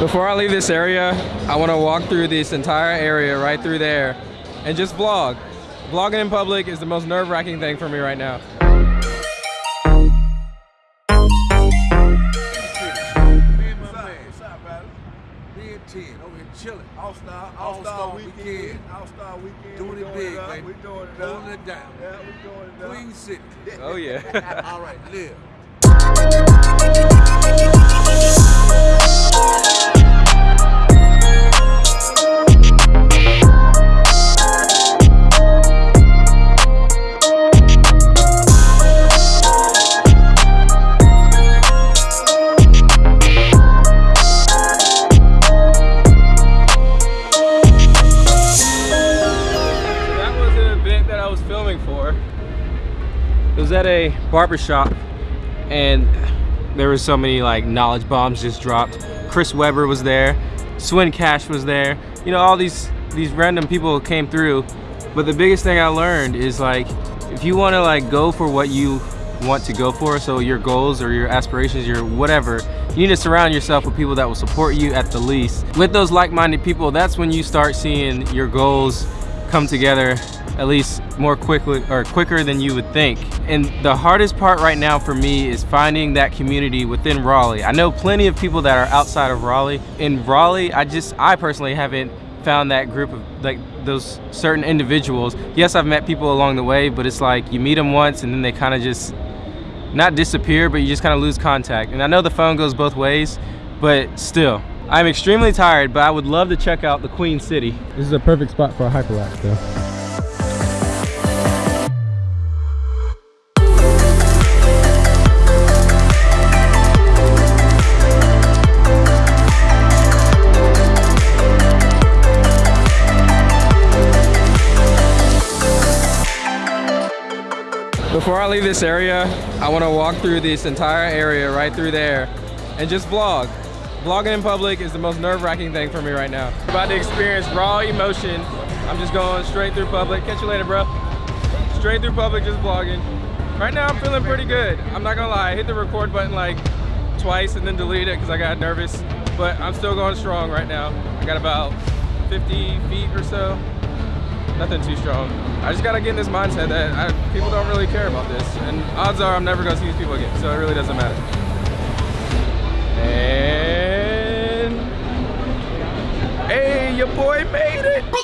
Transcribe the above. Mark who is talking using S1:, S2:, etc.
S1: Before I leave this area, I want to walk through this entire area right through there and just vlog. Vlogging in public is the most nerve-wracking thing for me right now.
S2: chilling. All Star, All Star weekend. All Star weekend. Doing it big, baby. We doing it down. Yeah, we doing it down. Queen City.
S1: Oh yeah.
S2: All right, live.
S1: It was at a barbershop and there were so many like knowledge bombs just dropped. Chris Webber was there, Swin Cash was there. You know, all these these random people came through. But the biggest thing I learned is like if you want to like go for what you want to go for, so your goals or your aspirations, your whatever, you need to surround yourself with people that will support you at the least. With those like-minded people, that's when you start seeing your goals come together at least more quickly or quicker than you would think. And the hardest part right now for me is finding that community within Raleigh. I know plenty of people that are outside of Raleigh. In Raleigh, I just, I personally haven't found that group of like those certain individuals. Yes, I've met people along the way, but it's like you meet them once and then they kind of just not disappear, but you just kind of lose contact. And I know the phone goes both ways, but still, I'm extremely tired, but I would love to check out the Queen City. This is a perfect spot for a hyperlapse though. Before I leave this area, I want to walk through this entire area right through there and just vlog. Vlogging in public is the most nerve-wracking thing for me right now. About to experience raw emotion. I'm just going straight through public. Catch you later, bro. Straight through public, just vlogging. Right now, I'm feeling pretty good. I'm not gonna lie, I hit the record button like twice and then deleted it because I got nervous. But I'm still going strong right now. I got about 50 feet or so nothing too strong. I just gotta get in this mindset that I, people don't really care about this, and odds are I'm never gonna see these people again, so it really doesn't matter. And hey, your boy made it.